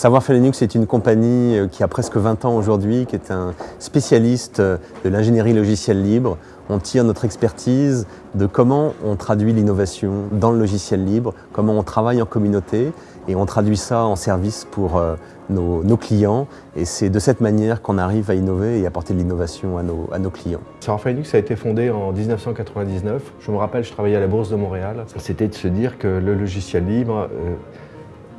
Savoir-faire Linux est une compagnie euh, qui a presque 20 ans aujourd'hui, qui est un spécialiste euh, de l'ingénierie logicielle libre. On tire notre expertise de comment on traduit l'innovation dans le logiciel libre, comment on travaille en communauté et on traduit ça en service pour euh, nos, clients. Et c'est de cette manière qu'on arrive à innover et apporter de l'innovation à nos, clients. Savoir-faire Linux a été fondé en 1999. Je me rappelle, je travaillais à la Bourse de Montréal. C'était de se dire que le logiciel libre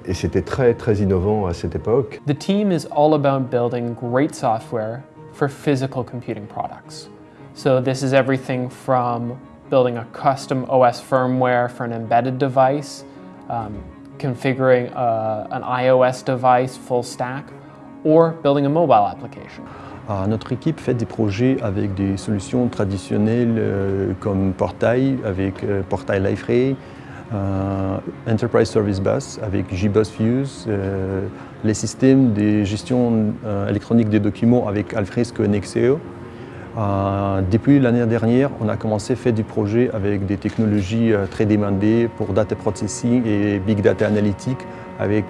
et c'était très très innovant à cette époque. The team is all about building great software for physical computing products. So this is everything from building a custom OS firmware for an embedded device, um, configuring a, an iOS device full stack, or building a mobile application. Uh, notre équipe fait des projets avec des solutions traditionnelles euh, comme Portail, avec euh, Portail Liferay, Enterprise Service Bus avec JBus Fuse, euh, les systèmes de gestion euh, électronique des documents avec Alfresco Nexeo. depuis l'année dernière, on a commencé à faire du projet avec des technologies très demandées pour data processing et big data analytics avec,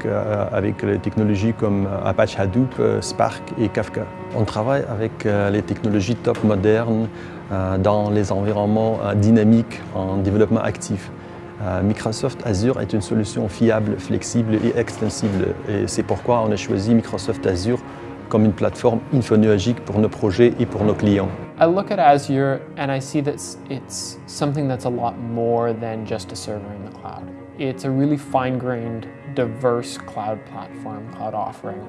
avec les technologies comme Apache Hadoop, Spark et Kafka. On travaille avec les technologies top modernes dans les environnements dynamiques en développement actif. Euh, Microsoft Azure est une solution fiable, flexible et extensible. C'est pourquoi on a choisi Microsoft Azure comme une plateforme infonuagique pour nos projets et pour nos clients. I look at Azure and I see that it's something that's a lot more than just a server in the cloud. It's a really fine-grained, diverse cloud platform, cloud offering.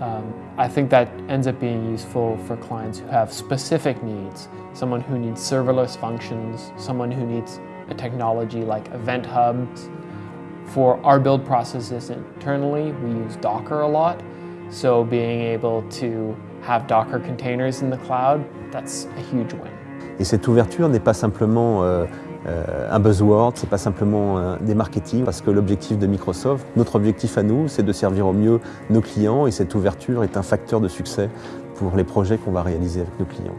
Um, I think that ends up being useful for clients who have specific needs. Someone who needs serverless functions, someone who needs a technology like Event Hubs. For our build processes internally, we use Docker a lot. So being able to have Docker containers in the cloud, that's a huge win. Et cette ouverture n'est pas simplement euh, euh, un buzzword, c'est pas simplement euh, des marketing, parce que l'objectif de Microsoft, notre objectif à nous, c'est de servir au mieux nos clients et cette ouverture est un facteur de succès pour les projets qu'on va réaliser avec nos clients.